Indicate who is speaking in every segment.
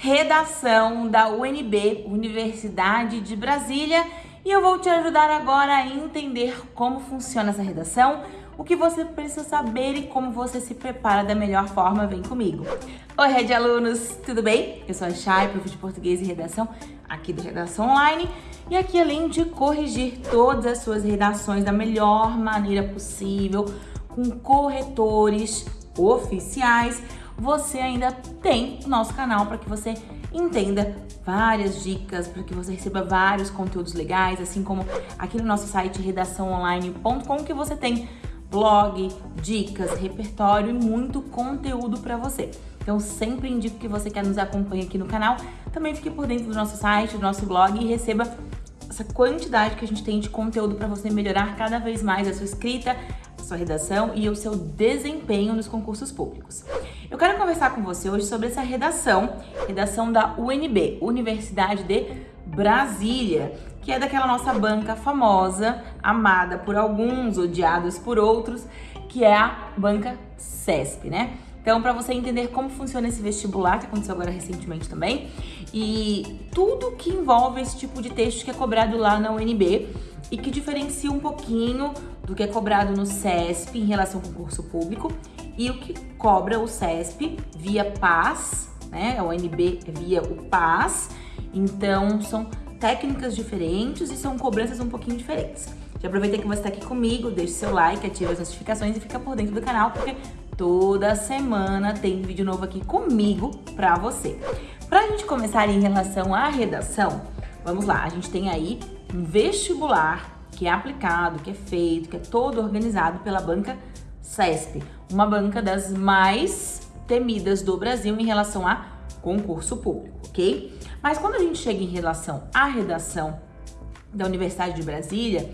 Speaker 1: redação da UNB, Universidade de Brasília, e eu vou te ajudar agora a entender como funciona essa redação, o que você precisa saber e como você se prepara da melhor forma, vem comigo. Oi, Rede Alunos, tudo bem? Eu sou a Chay, prof de Português e Redação, aqui do Redação Online, e aqui além de corrigir todas as suas redações da melhor maneira possível, com corretores oficiais, você ainda tem o nosso canal para que você entenda várias dicas, para que você receba vários conteúdos legais, assim como aqui no nosso site redaçãoonline.com que você tem blog, dicas, repertório e muito conteúdo para você. Então sempre indico que você quer nos acompanhe aqui no canal, também fique por dentro do nosso site, do nosso blog e receba essa quantidade que a gente tem de conteúdo para você melhorar cada vez mais a sua escrita, sua redação e o seu desempenho nos concursos públicos. Eu quero conversar com você hoje sobre essa redação, redação da UNB, Universidade de Brasília, que é daquela nossa banca famosa, amada por alguns, odiados por outros, que é a banca CESP, né? Então, para você entender como funciona esse vestibular, que aconteceu agora recentemente também, e tudo que envolve esse tipo de texto que é cobrado lá na UNB e que diferencia um pouquinho do que é cobrado no CESP em relação ao concurso público e o que cobra o CESP via PAS, né? A UNB via o PAS. Então, são técnicas diferentes e são cobranças um pouquinho diferentes. Já aproveita que você está aqui comigo, deixe seu like, ative as notificações e fica por dentro do canal, porque toda semana tem vídeo novo aqui comigo pra você. Pra gente começar em relação à redação, vamos lá, a gente tem aí um vestibular que é aplicado, que é feito, que é todo organizado pela banca CESP, uma banca das mais temidas do Brasil em relação a concurso público, ok? Mas quando a gente chega em relação à redação da Universidade de Brasília,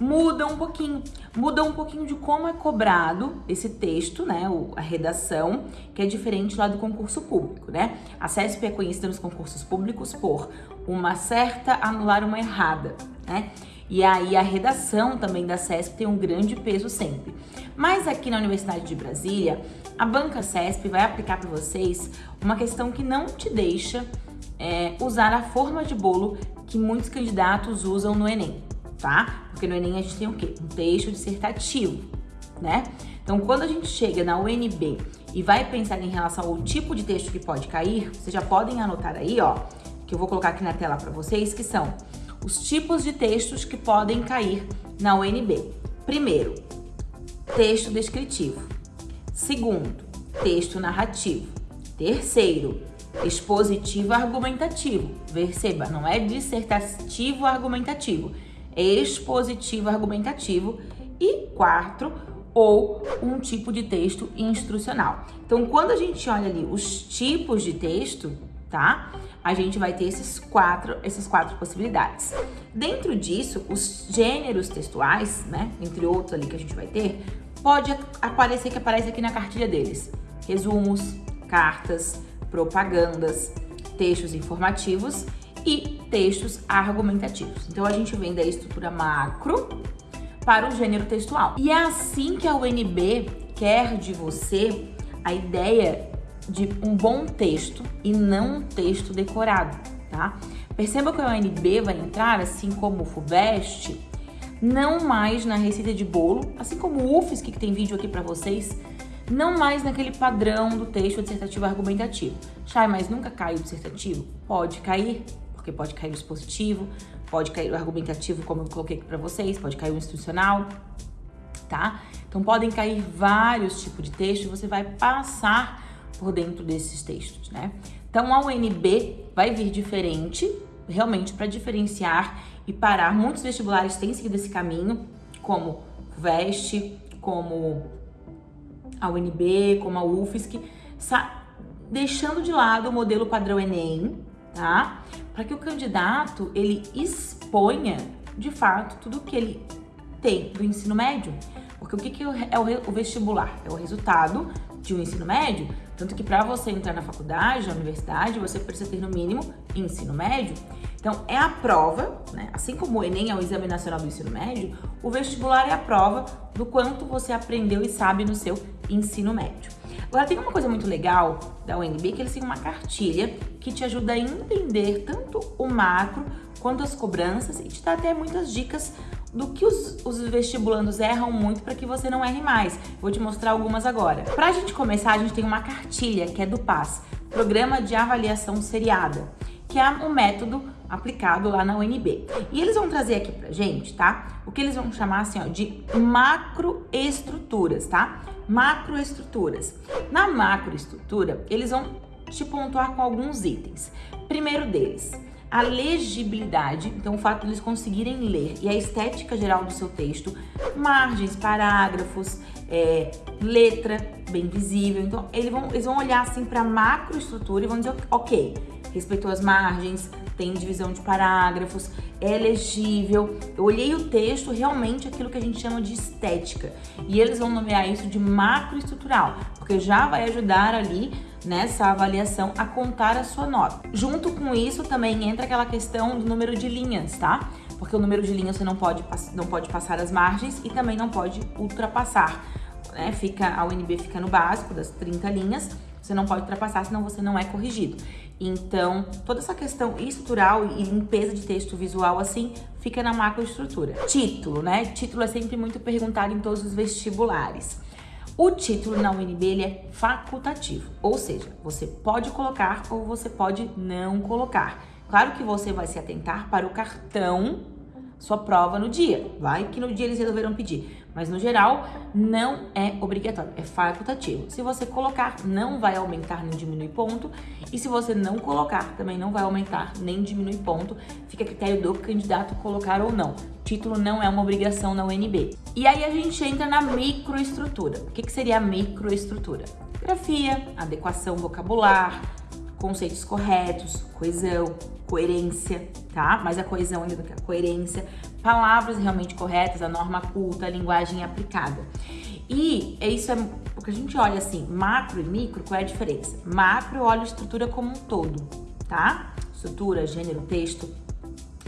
Speaker 1: muda um pouquinho, muda um pouquinho de como é cobrado esse texto, né, a redação, que é diferente lá do concurso público, né? A CESP é conhecida nos concursos públicos por uma certa anular uma errada, né? E aí a redação também da CESP tem um grande peso sempre. Mas aqui na Universidade de Brasília, a banca CESP vai aplicar para vocês uma questão que não te deixa é, usar a forma de bolo que muitos candidatos usam no Enem, tá? Porque no Enem a gente tem o quê? Um texto dissertativo, né? Então, quando a gente chega na UNB e vai pensar em relação ao tipo de texto que pode cair, vocês já podem anotar aí, ó, que eu vou colocar aqui na tela para vocês, que são os tipos de textos que podem cair na UNB. Primeiro, texto descritivo. Segundo, texto narrativo. Terceiro, expositivo argumentativo. Perceba, não é dissertativo argumentativo, expositivo argumentativo. E quarto, ou um tipo de texto instrucional. Então, quando a gente olha ali os tipos de texto, tá? A gente vai ter esses quatro, essas quatro possibilidades. Dentro disso, os gêneros textuais, né, entre outros ali que a gente vai ter, pode aparecer que aparece aqui na cartilha deles. Resumos, cartas, propagandas, textos informativos e textos argumentativos. Então a gente vem da estrutura macro para o gênero textual. E é assim que a UNB quer de você a ideia de um bom texto e não um texto decorado, tá? Perceba que a UNB vai entrar, assim como o FUVEST, não mais na receita de bolo, assim como o UFSC, que tem vídeo aqui para vocês, não mais naquele padrão do texto dissertativo argumentativo. Chay, mas nunca cai o dissertativo? Pode cair, porque pode cair o expositivo, pode cair o argumentativo, como eu coloquei aqui para vocês, pode cair o instrucional, tá? Então podem cair vários tipos de texto e você vai passar por dentro desses textos, né? Então a UNB vai vir diferente, realmente para diferenciar e parar. Muitos vestibulares têm seguido esse caminho, como VEST, como a UNB, como a UFSC, deixando de lado o modelo padrão Enem, tá? Para que o candidato ele exponha de fato tudo que ele tem do ensino médio. Porque o que, que é o vestibular? É o resultado de um ensino médio, tanto que para você entrar na faculdade, na universidade, você precisa ter no mínimo ensino médio. Então, é a prova, né? assim como o Enem é o Exame Nacional do Ensino Médio, o vestibular é a prova do quanto você aprendeu e sabe no seu ensino médio. Agora, tem uma coisa muito legal da UNB, que eles têm uma cartilha que te ajuda a entender tanto o macro quanto as cobranças e te dá até muitas dicas do que os, os vestibulandos erram muito para que você não erre mais. Vou te mostrar algumas agora. Para a gente começar, a gente tem uma cartilha que é do PAS, Programa de Avaliação Seriada, que é um método aplicado lá na UNB. E eles vão trazer aqui pra gente, tá? O que eles vão chamar assim, ó, de macroestruturas, tá? Macroestruturas. Na macroestrutura, eles vão te pontuar com alguns itens. Primeiro deles, a legibilidade, então o fato de eles conseguirem ler e a estética geral do seu texto, margens, parágrafos, é, letra bem visível. Então eles vão, eles vão olhar assim para macroestrutura e vão dizer, ok, respeitou as margens, tem divisão de parágrafos, é legível. Eu olhei o texto, realmente aquilo que a gente chama de estética. E eles vão nomear isso de macroestrutural, porque já vai ajudar ali nessa avaliação a contar a sua nota. Junto com isso também entra aquela questão do número de linhas, tá? Porque o número de linhas você não pode, não pode passar as margens e também não pode ultrapassar. Né? Fica, a UNB fica no básico das 30 linhas, você não pode ultrapassar, senão você não é corrigido. Então, toda essa questão estrutural e limpeza de texto visual, assim, fica na macroestrutura. Título, né? Título é sempre muito perguntado em todos os vestibulares. O título na UNB é facultativo, ou seja, você pode colocar ou você pode não colocar. Claro que você vai se atentar para o cartão sua prova no dia. Vai que no dia eles resolveram pedir. Mas no geral, não é obrigatório, é facultativo. Se você colocar, não vai aumentar nem diminuir ponto. E se você não colocar, também não vai aumentar nem diminuir ponto. Fica a critério do candidato colocar ou não. Título não é uma obrigação na UNB. E aí a gente entra na microestrutura. O que, que seria a microestrutura? Grafia, adequação vocabular, conceitos corretos, coesão, coerência, tá? Mais a coesão ainda do que a coerência, palavras realmente corretas, a norma culta, a linguagem aplicada. E isso é o que a gente olha assim, macro e micro, qual é a diferença? Macro eu olho a estrutura como um todo, tá? Estrutura, gênero, texto.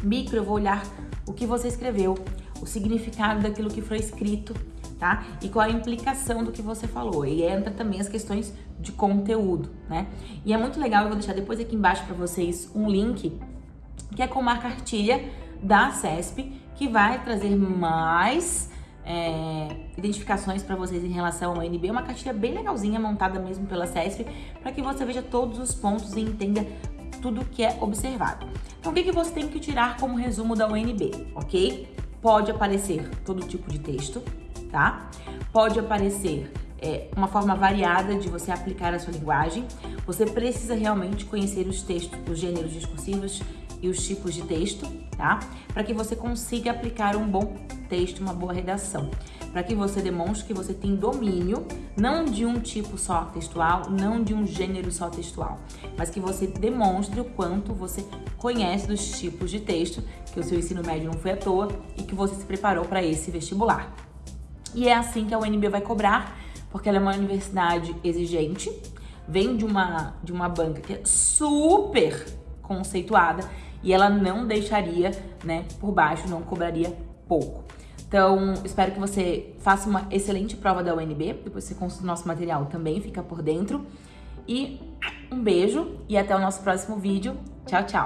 Speaker 1: Micro eu vou olhar o que você escreveu, o significado daquilo que foi escrito, tá? E qual a implicação do que você falou. E entra também as questões de conteúdo, né? E é muito legal, eu vou deixar depois aqui embaixo para vocês um link que é com uma cartilha da CESP que vai trazer mais é, identificações para vocês em relação ao NB. É uma cartilha bem legalzinha, montada mesmo pela CESP, para que você veja todos os pontos e entenda tudo que é observado. Então, o que, que você tem que tirar como resumo da UNB, ok? Pode aparecer todo tipo de texto, tá? Pode aparecer é, uma forma variada de você aplicar a sua linguagem. Você precisa realmente conhecer os textos, os gêneros discursivos e os tipos de texto, tá? Para que você consiga aplicar um bom texto, uma boa redação. Para que você demonstre que você tem domínio, não de um tipo só textual, não de um gênero só textual, mas que você demonstre o quanto você conhece dos tipos de texto, que o seu ensino médio não foi à toa e que você se preparou para esse vestibular. E é assim que a UNB vai cobrar, porque ela é uma universidade exigente, vem de uma, de uma banca que é super conceituada e ela não deixaria, né, por baixo, não cobraria pouco. Então, espero que você faça uma excelente prova da UNB, depois você consulta o nosso material também, fica por dentro. E um beijo e até o nosso próximo vídeo. Tchau, tchau!